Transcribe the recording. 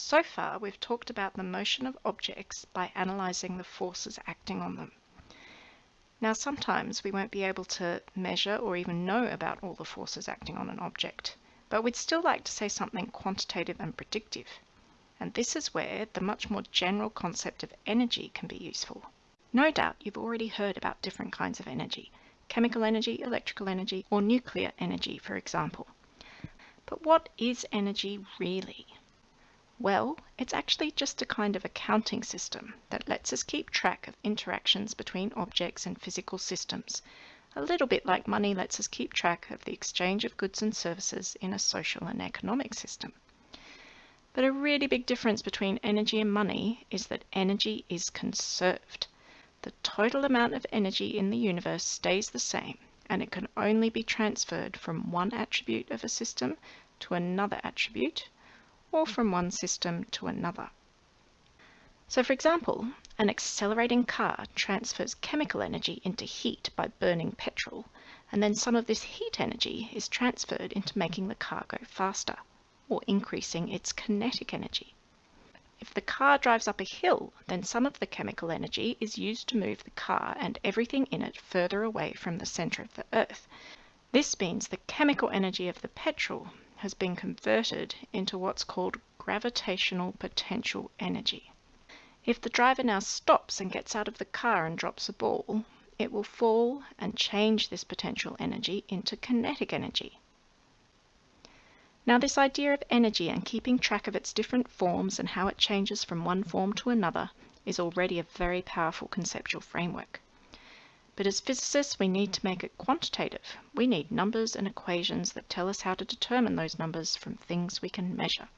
So far, we've talked about the motion of objects by analysing the forces acting on them. Now, sometimes we won't be able to measure or even know about all the forces acting on an object, but we'd still like to say something quantitative and predictive. And this is where the much more general concept of energy can be useful. No doubt you've already heard about different kinds of energy, chemical energy, electrical energy, or nuclear energy, for example. But what is energy really? Well, it's actually just a kind of accounting system that lets us keep track of interactions between objects and physical systems, a little bit like money lets us keep track of the exchange of goods and services in a social and economic system. But a really big difference between energy and money is that energy is conserved. The total amount of energy in the universe stays the same, and it can only be transferred from one attribute of a system to another attribute or from one system to another. So for example, an accelerating car transfers chemical energy into heat by burning petrol, and then some of this heat energy is transferred into making the car go faster, or increasing its kinetic energy. If the car drives up a hill, then some of the chemical energy is used to move the car and everything in it further away from the center of the earth. This means the chemical energy of the petrol has been converted into what's called gravitational potential energy. If the driver now stops and gets out of the car and drops a ball, it will fall and change this potential energy into kinetic energy. Now this idea of energy and keeping track of its different forms and how it changes from one form to another is already a very powerful conceptual framework. But as physicists, we need to make it quantitative. We need numbers and equations that tell us how to determine those numbers from things we can measure.